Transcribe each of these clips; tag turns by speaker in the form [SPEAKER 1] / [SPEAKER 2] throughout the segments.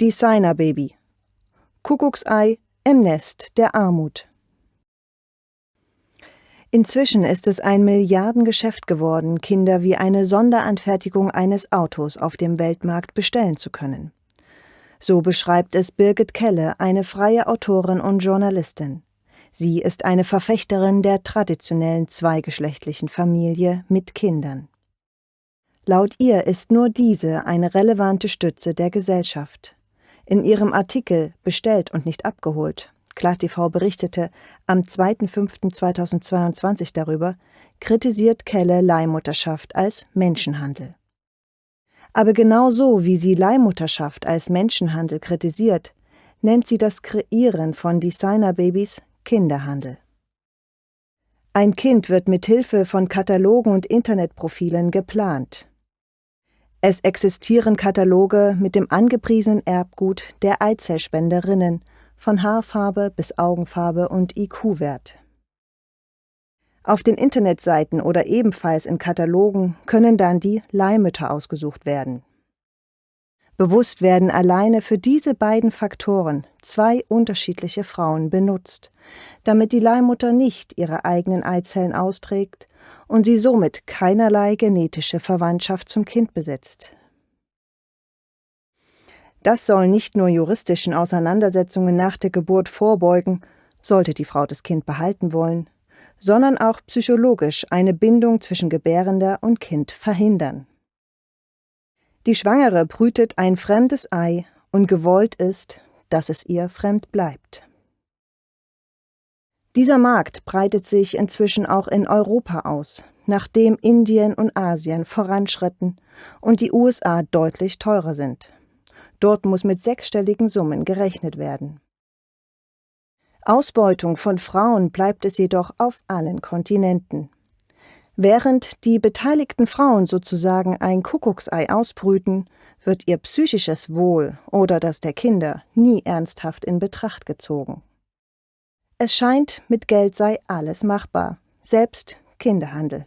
[SPEAKER 1] Designerbaby. Kuckucksei im Nest der Armut. Inzwischen ist es ein Milliardengeschäft geworden, Kinder wie eine Sonderanfertigung eines Autos auf dem Weltmarkt bestellen zu können. So beschreibt es Birgit Kelle, eine freie Autorin und Journalistin. Sie ist eine Verfechterin der traditionellen zweigeschlechtlichen Familie mit Kindern. Laut ihr ist nur diese eine relevante Stütze der Gesellschaft. In ihrem Artikel Bestellt und nicht abgeholt, KlarTV berichtete am 2.5.2022 darüber, kritisiert Kelle Leihmutterschaft als Menschenhandel. Aber genauso wie sie Leihmutterschaft als Menschenhandel kritisiert, nennt sie das Kreieren von Designerbabys Kinderhandel. Ein Kind wird mit Hilfe von Katalogen und Internetprofilen geplant. Es existieren Kataloge mit dem angepriesenen Erbgut der Eizellspenderinnen, von Haarfarbe bis Augenfarbe und IQ-Wert. Auf den Internetseiten oder ebenfalls in Katalogen können dann die Leihmütter ausgesucht werden. Bewusst werden alleine für diese beiden Faktoren zwei unterschiedliche Frauen benutzt, damit die Leihmutter nicht ihre eigenen Eizellen austrägt und sie somit keinerlei genetische Verwandtschaft zum Kind besitzt. Das soll nicht nur juristischen Auseinandersetzungen nach der Geburt vorbeugen, sollte die Frau das Kind behalten wollen, sondern auch psychologisch eine Bindung zwischen Gebärender und Kind verhindern. Die Schwangere brütet ein fremdes Ei und gewollt ist, dass es ihr fremd bleibt. Dieser Markt breitet sich inzwischen auch in Europa aus, nachdem Indien und Asien voranschritten und die USA deutlich teurer sind. Dort muss mit sechsstelligen Summen gerechnet werden. Ausbeutung von Frauen bleibt es jedoch auf allen Kontinenten. Während die beteiligten Frauen sozusagen ein Kuckucksei ausbrüten, wird ihr psychisches Wohl oder das der Kinder nie ernsthaft in Betracht gezogen. Es scheint, mit Geld sei alles machbar, selbst Kinderhandel.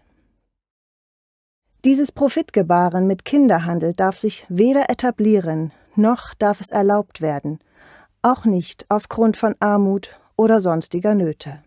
[SPEAKER 1] Dieses Profitgebaren mit Kinderhandel darf sich weder etablieren, noch darf es erlaubt werden, auch nicht aufgrund von Armut oder sonstiger Nöte.